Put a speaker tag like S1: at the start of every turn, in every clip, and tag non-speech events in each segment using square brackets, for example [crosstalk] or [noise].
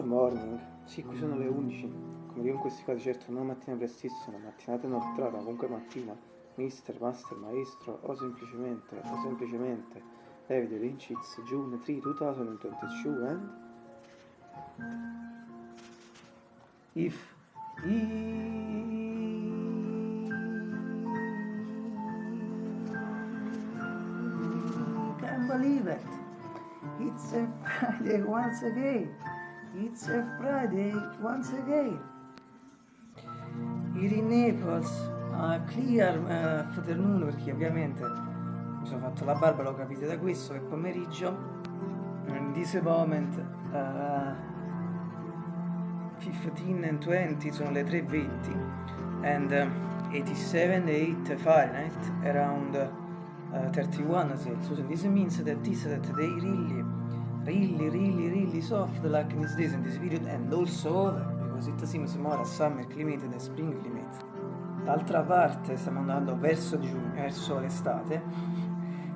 S1: good morning. Sì, qui sono le 11. Come dico in questi casi, certo, non mattina prestissima, mattinata inoltrata, comunque mattina, mister, master, maestro, o semplicemente, o semplicemente, David Lynchitz, June 3, 2022, and... If... Can't believe it! It's a Friday once again! It's a Friday once again! Here in Naples, uh, clear uh, afternoon, perché ovviamente mi sono fatto la barba, lo capite da questo, che pomeriggio, in this moment, uh, 15 and 20 sono le 3.20 and uh, 87 8 Fahrenheit around uh, 31 Celsius and this means that this that they really really really really soft like this days in this period and also over because it seems more a summer climate than spring climate. D'altra parte stiamo andando verso giugno verso l'estate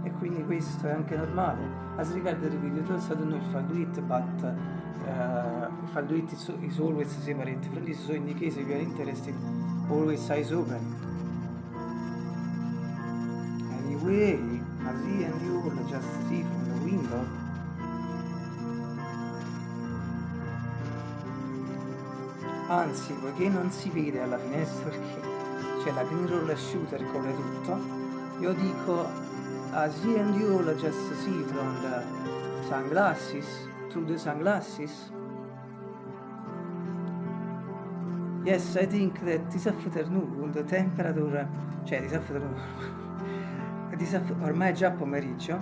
S1: e quindi questo è anche normale. As regard the videos I don't know if I do it but uh, if I'll do it is, is always separate from this so in the case if you are interested always eyes open. Anyway Mazi and you will just see from the window anzi poiché non si vede alla finestra perché c'è la green roller shooter copre tutto io dico Azi and you will just see from the sunglasses through the sunglasses? Yes, I think that this afternoon the temperature, cioè this afternoon, [laughs] this afternoon ormai è già pomeriggio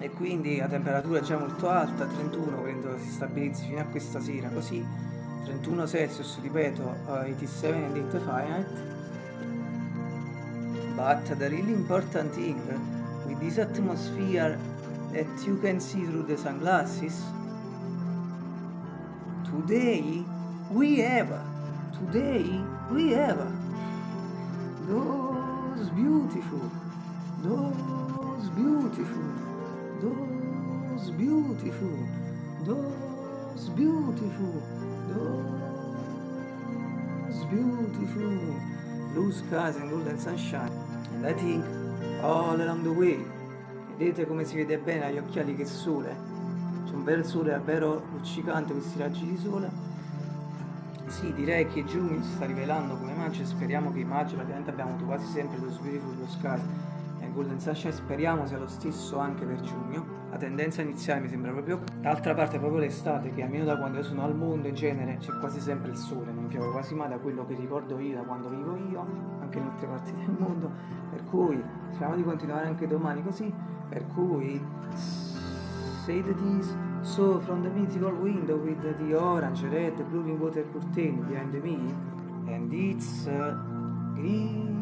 S1: e quindi la temperatura è già molto alta, 31 credo si stabilizzi fino a questa sera, così 31 Celsius, ripeto, uh, 87 and 8 Fahrenheit. But the really important thing with this atmosphere that you can see through the sunglasses today we have today we have those beautiful those beautiful those beautiful those beautiful those beautiful blue skies and golden sunshine. And I think all along the way vedete come si vede bene agli occhiali che sole c'è un bel sole davvero luccicante questi raggi di sole. Sì direi che giugno si sta rivelando come maggio speriamo che maggio ovviamente abbiamo avuto quasi sempre lo Beautiful Blue Sky Golden Sunshine speriamo sia lo stesso anche per giugno. La tendenza iniziale mi sembra proprio d'altra parte proprio l'estate che almeno da quando io sono al mondo in genere c'è quasi sempre il sole non piove quasi mai da quello che ricordo io da quando vivo io anche in altre parti del mondo. Per cui speriamo di continuare anche domani così. Per cui say that is so from the mythical window with the orange, red, blue water curtain behind me and it's uh, green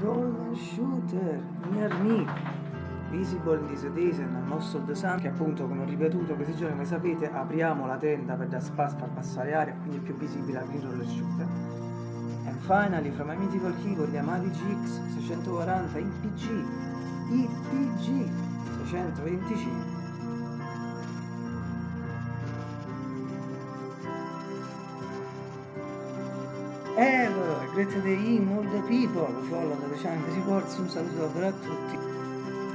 S1: roller shooter near me Visible and most of the sun che appunto come ho ripetuto questi giorni come sapete apriamo la tenda per dar spazio far passare aria quindi è più visibile la green roller shooter and finally from my mythical keyboard Yamaha GX 640 IPG IPG 625 Ever, great day in all the people, follow the channel Reports, un saluto davvero a tutti.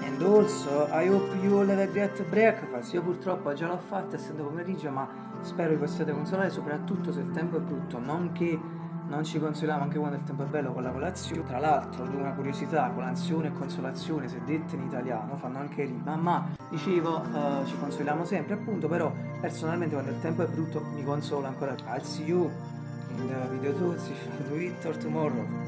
S1: And also, I hope you all have a great breakfast. Io purtroppo già l'ho fatta essendo pomeriggio, ma spero vi possiate consolare, soprattutto se il tempo è brutto, non che non ci consoliamo anche quando il tempo è bello con la colazione. Tra l'altro, una curiosità, colazione e consolazione, se dette in italiano, fanno anche rima, ma dicevo, uh, ci consoliamo sempre, appunto, però personalmente quando il tempo è brutto mi consolo ancora. I'll see you in the video tools if I do it or tomorrow.